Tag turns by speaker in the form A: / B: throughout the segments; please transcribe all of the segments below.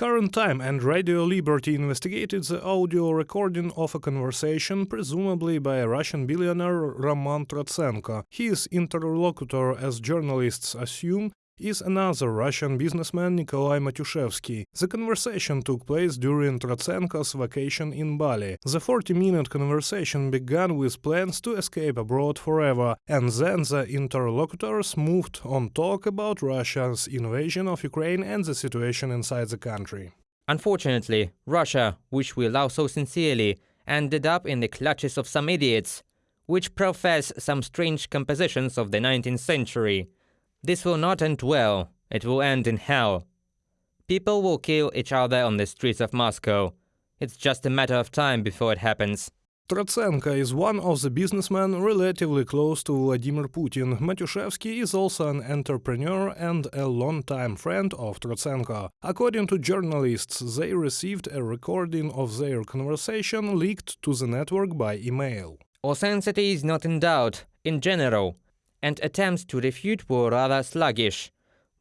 A: Current Time and Radio Liberty investigated the audio recording of a conversation, presumably by a Russian billionaire Roman Trotsenko. His interlocutor, as journalists assume, is another Russian businessman Nikolai Matyushevsky. The conversation took place during Trotsenko's vacation in Bali. The 40-minute conversation began with plans to escape abroad forever, and then the interlocutors moved on talk about Russia's invasion of Ukraine and the situation inside the country.
B: Unfortunately, Russia, which we love so sincerely, ended up in the clutches of some idiots, which profess some strange compositions of the 19th century. This will not end well, it will end in hell. People will kill each other on the streets of Moscow. It's just a matter of time before it happens.
A: Trotsenko is one of the businessmen relatively close to Vladimir Putin. Matyushevsky is also an entrepreneur and a longtime friend of Trotsenko. According to journalists, they received a recording of their conversation leaked to the network by email.
B: Authenticity is not in doubt, in general, and attempts to refute were rather sluggish,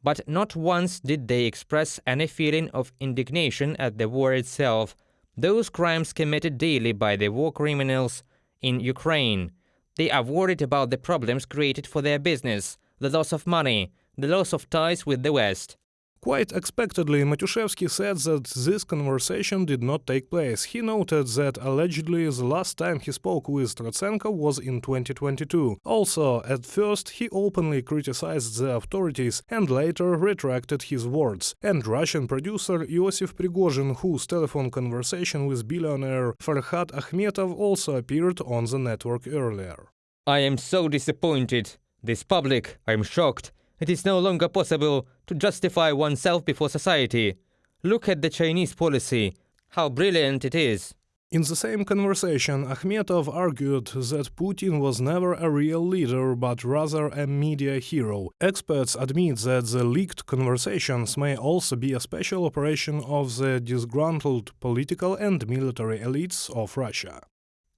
B: but not once did they express any feeling of indignation at the war itself, those crimes committed daily by the war criminals in Ukraine. They are worried about the problems created for their business, the loss of money, the loss of ties with the West.
A: Quite expectedly, Matyushevsky said that this conversation did not take place. He noted that allegedly the last time he spoke with Trotsenko was in 2022. Also, at first, he openly criticized the authorities and later retracted his words. And Russian producer Iosif Prigozhin, whose telephone conversation with billionaire Farhad Akhmetov also appeared on the network earlier.
B: I am so disappointed. This public, I'm shocked. It is no longer possible to justify oneself before society. Look at the Chinese policy, how brilliant it is.
A: In the same conversation, Akhmetov argued that Putin was never a real leader but rather a media hero. Experts admit that the leaked conversations may also be a special operation of the disgruntled political and military elites of Russia.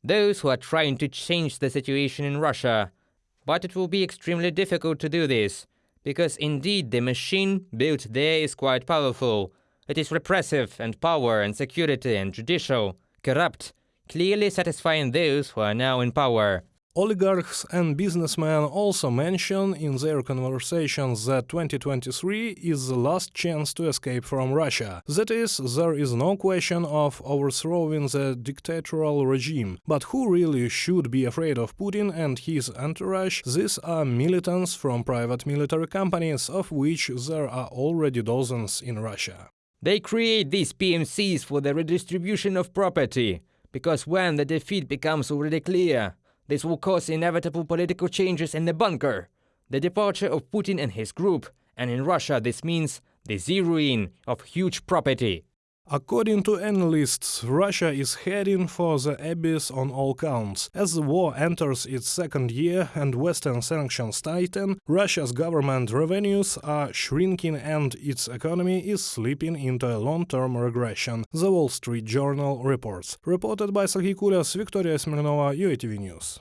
B: Those who are trying to change the situation in Russia. But it will be extremely difficult to do this because indeed the machine built there is quite powerful. It is repressive and power and security and judicial, corrupt, clearly satisfying those who are now in power.
A: Oligarchs and businessmen also mention in their conversations that 2023 is the last chance to escape from Russia. That is, there is no question of overthrowing the dictatorial regime. But who really should be afraid of Putin and his entourage? These are militants from private military companies, of which there are already dozens in Russia.
B: They create these PMCs for the redistribution of property, because when the defeat becomes already clear, this will cause inevitable political changes in the bunker, the departure of Putin and his group, and in Russia this means the zeroing of huge property.
A: According to analysts, Russia is heading for the abyss on all counts. As the war enters its second year and Western sanctions tighten, Russia's government revenues are shrinking and its economy is slipping into a long-term regression, the Wall Street Journal reports. Reported by Sergei Kulyas, Victoria Smirnova, UATV News.